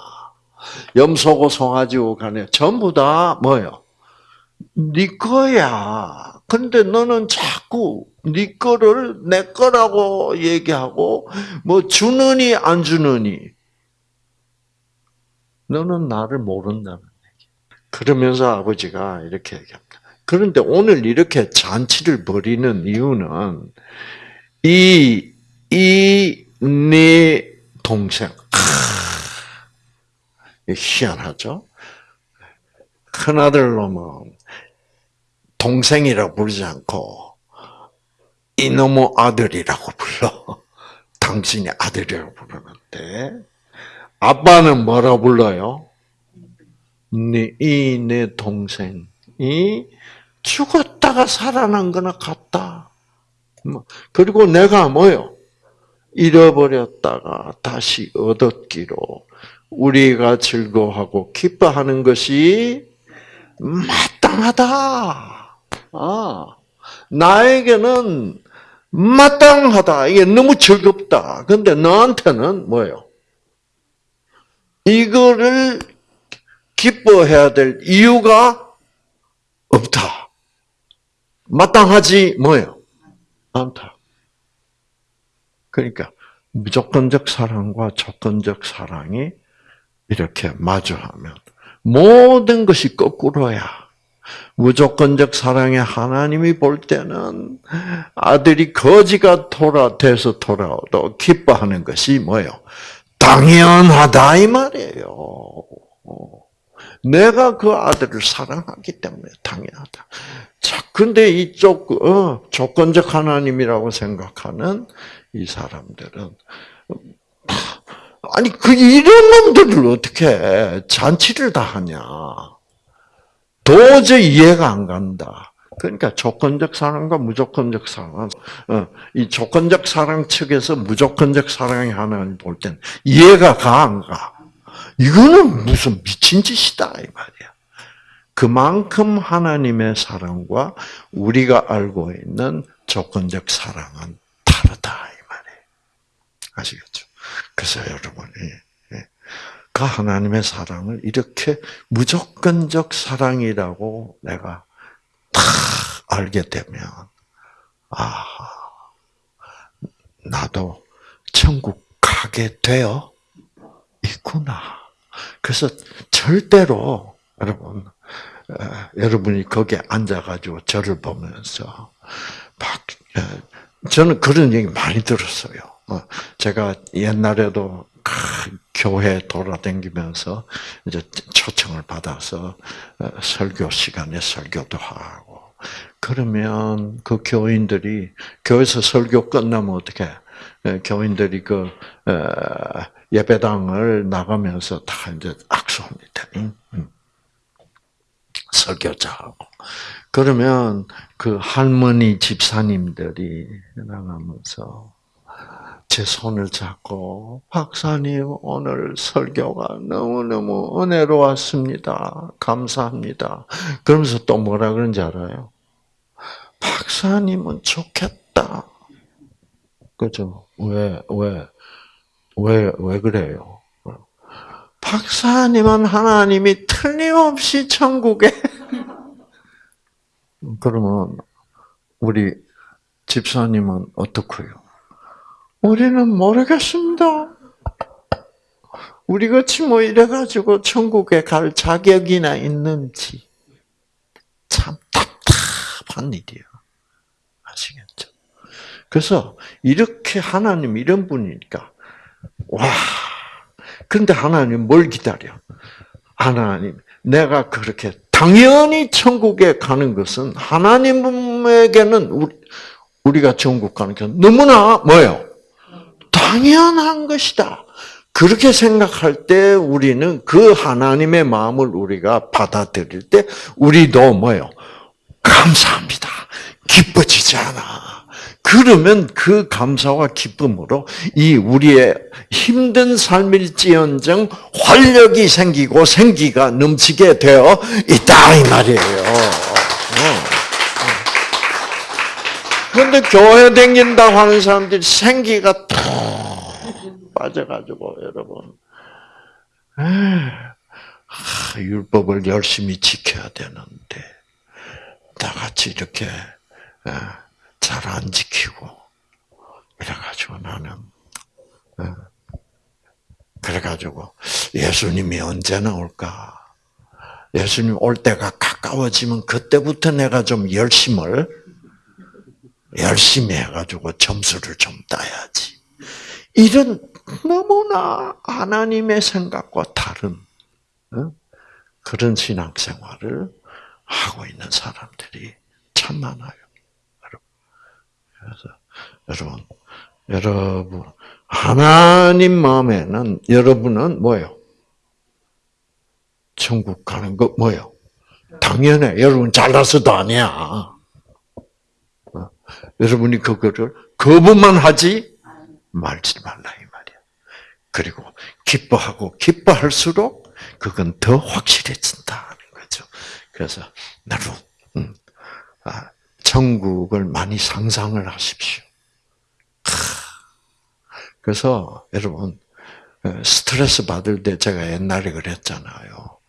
염소고 송아지고 간에 전부 다 뭐요? 네 거야. 근데 너는 자꾸 네 거를 내 거라고 얘기하고 뭐 주느니 안 주느니 너는 나를 모른다는 얘기. 그러면서 아버지가 이렇게 얘기합니다. 그런데 오늘 이렇게 잔치를 벌이는 이유는 이, 이, 네 동생. 아, 희한하죠? 큰아들 놈은 동생이라고 부르지 않고 이놈의 아들이라고 불러. 당신이 아들이라고 부르는데 아빠는 뭐라 불러요? 이 내 동생이 죽었다가 살아난 거나 같다. 뭐, 그리고 내가 뭐요? 잃어버렸다가 다시 얻었기로 우리가 즐거워하고 기뻐하는 것이 마땅하다. 아, 나에게는 마땅하다. 이게 너무 즐겁다. 근데 너한테는 뭐예요? 이거를 기뻐해야 될 이유가 없다. 마땅하지 뭐예요? 않다. 그러니까 무조건적 사랑과 조건적 사랑이 이렇게 마주하면 모든 것이 거꾸로야. 무조건적 사랑의 하나님이 볼 때는 아들이 거지가 돌아 돼서 돌아오도 기뻐하는 것이 뭐예요? 당연하다 이 말이에요. 내가 그 아들을 사랑하기 때문에 당연하다. 자, 근데 이쪽 어, 조건적 하나님이라고 생각하는 이 사람들은 아니 그 이런 놈들을 어떻게 잔치를 다 하냐? 도저히 이해가 안 간다. 그러니까 조건적 사랑과 무조건적 사랑, 어, 이 조건적 사랑 측에서 무조건적 사랑이 하나님 볼땐 이해가 가 안 가? 이거는 무슨 미친 짓이다 이 말이야. 그만큼 하나님의 사랑과 우리가 알고 있는 조건적 사랑은 다르다 이 말이에요. 아시겠죠? 그래서 여러분이 예, 그 하나님의 사랑을 이렇게 무조건적 사랑이라고 내가 다 알게 되면 아 나도 천국 가게 되어 있구나. 그래서 절대로 여러분 여러분이 거기에 앉아가지고 저를 보면서 막 저는 그런 얘기 많이 들었어요. 어, 제가 옛날에도 교회 돌아다니면서 이제 초청을 받아서 어, 설교 시간에 설교도 하고. 그러면 그 교인들이 교회에서 설교 끝나면 어떻게? 교인들이 그 어, 예배당을 나가면서 다 이제 악수합니다. 설교자하고. 그러면 그 할머니 집사님들이 나가면서 제 손을 잡고 박사님 오늘 설교가 너무너무 은혜로웠습니다. 감사합니다. 그러면서 또 뭐라 그런지 알아요? 박사님은 좋겠다. 그죠? 왜, 왜, 왜, 왜 그래요? 박사님은 하나님이 틀림없이 천국에 그러면 우리 집사님은 어떻고요? 우리는 모르겠습니다. 우리 같이 뭐 이래가지고 천국에 갈 자격이나 있는지 참 답답한 일이에요. 아시겠죠? 그래서 이렇게 하나님 이런 분이니까 와. 그런데 하나님 뭘 기다려? 하나님, 내가 그렇게 당연히 천국에 가는 것은 하나님에게는 우리, 우리가 천국 가는 게 너무나 뭐예요? 당연한 것이다. 그렇게 생각할 때 우리는 그 하나님의 마음을 우리가 받아들일 때 우리도 뭐예요? 감사합니다. 기뻐지지 않아. 그러면 그 감사와 기쁨으로 이 우리의 힘든 삶일지언정 활력이 생기고 생기가 넘치게 되어 있다 이 말이에요. 그런데 교회 댕긴다고 하는 사람들이 생기가 툭 빠져가지고 여러분 아, 율법을 열심히 지켜야 되는데 나같이 이렇게 잘 안 지키고 그래가지고 나는 그래가지고 예수님이 언제 나올까? 예수님 올 때가 가까워지면 그때부터 내가 좀 열심을 열심히 해가지고 점수를 좀 따야지. 이런 너무나 하나님의 생각과 다른 그런 신앙생활을 하고 있는 사람들이 참 많아요. 그래서 여러분, 여러분 하나님 마음에는 여러분은 뭐예요? 천국 가는 거 뭐예요? 당연해. 여러분 잘나서도 아니야. 어? 여러분이 그거를 거부만 하지 말지 말라 이 말이야. 그리고 기뻐하고 기뻐할수록 그건 더 확실해진다는 거죠. 그래서 여러분, 음, 아, 천국을 많이 상상을 하십시오. 그래서 여러분 어, 스트레스 받을 때 제가 옛날에 그랬잖아요.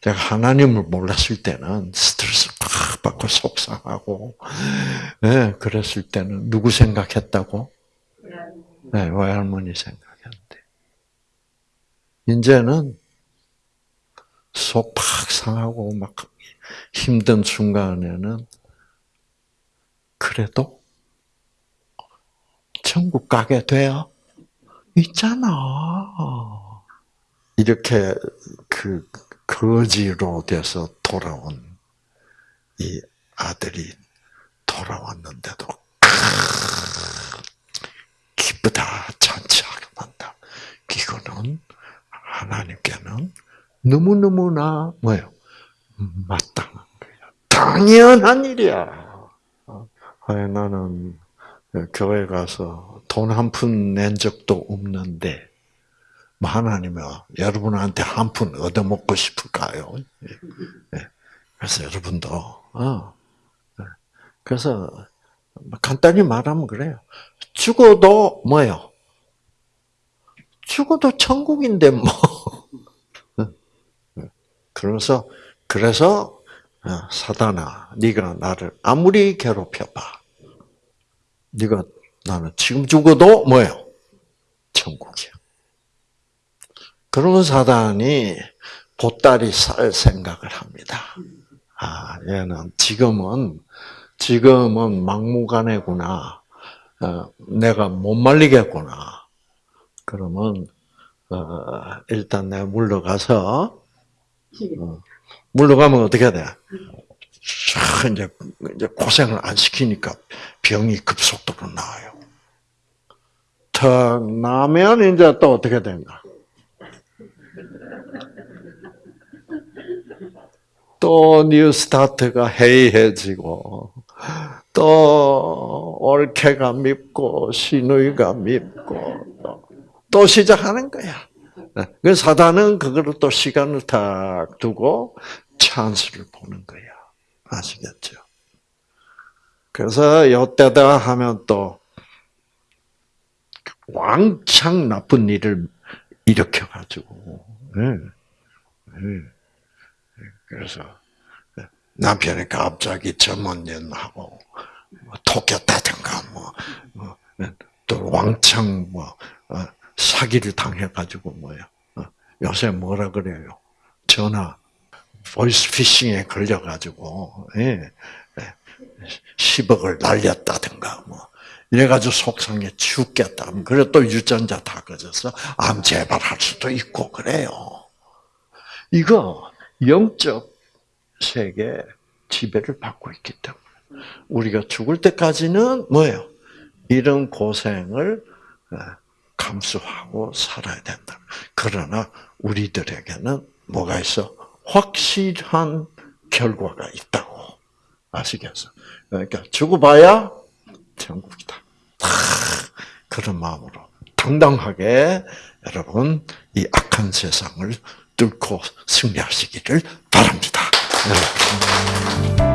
제가 하나님을 몰랐을 때는 스트레스 팍 받고 속상하고, 네, 그랬을 때는 누구 생각했다고? 네, 외할머니 생각했는데. 이제는 속 팍 상하고 막 힘든 순간에는 그래도 천국 가게 돼요. 있잖아. 이렇게 그 거지로 돼서 돌아온 이 아들이 돌아왔는데도 기쁘다 잔치하러 난다. 이거는 하나님께는 너무너무나 뭐예요? 마땅한 거예요. 당연한 일이야. 아니, 나는 교회 가서 돈 한 푼 낸 적도 없는데, 뭐 하나님은 여러분한테 한 푼 얻어먹고 싶을까요? 예. 그래서 여러분도, 어. 예. 그래서 간단히 말하면 그래요. 죽어도 뭐요? 죽어도 천국인데 뭐. 예. 그러면서 그래서 사단아, 네가 나를 아무리 괴롭혀봐. 네가 나는 지금 죽어도 뭐예요? 천국이야. 그러면 사단이 보따리 쌀 생각을 합니다. 아, 얘는 지금은 지금은 막무가내구나. 어, 내가 못 말리겠구나. 그러면 어, 일단 내가 물러가서 어, 물러가면 어떻게 돼? 이제, 이제 고생을 안 시키니까 병이 급속도로 나아요. 턱 나면 이제 또 어떻게 된가? 또 뉴스타트가 해이해지고 또 올케가 밉고 시누이가 밉고 또, 또 시작하는 거야. 그 사단은 그거를 또 시간을 탁 두고 찬스를 보는 거야. 아시겠죠? 그래서 요때다 하면 또 왕창 나쁜 일을 일으켜가지고, 네. 네. 그래서 남편이 갑자기 전문연하고 뭐 토꼈다든가 뭐, 또 왕창 뭐 어, 사기를 당해가지고 뭐야. 어, 요새 뭐라 그래요? 전화 보이스 피싱에 걸려가지고 예, 10억을 날렸다든가 뭐 이래가지고 속상해 죽겠다. 그래 또 유전자 다 꺼져서 암 재발할 수도 있고 그래요. 이거 영적 세계 지배를 받고 있기 때문에 우리가 죽을 때까지는 뭐예요? 이런 고생을 어, 감수하고 살아야 된다. 그러나 우리들에게는 뭐가 있어? 확실한 결과가 있다고 아시겠어? 그러니까 죽어봐야 천국이다. 그런 마음으로 당당하게 여러분 이 악한 세상을 뚫고 승리하시기를 바랍니다. 여러분.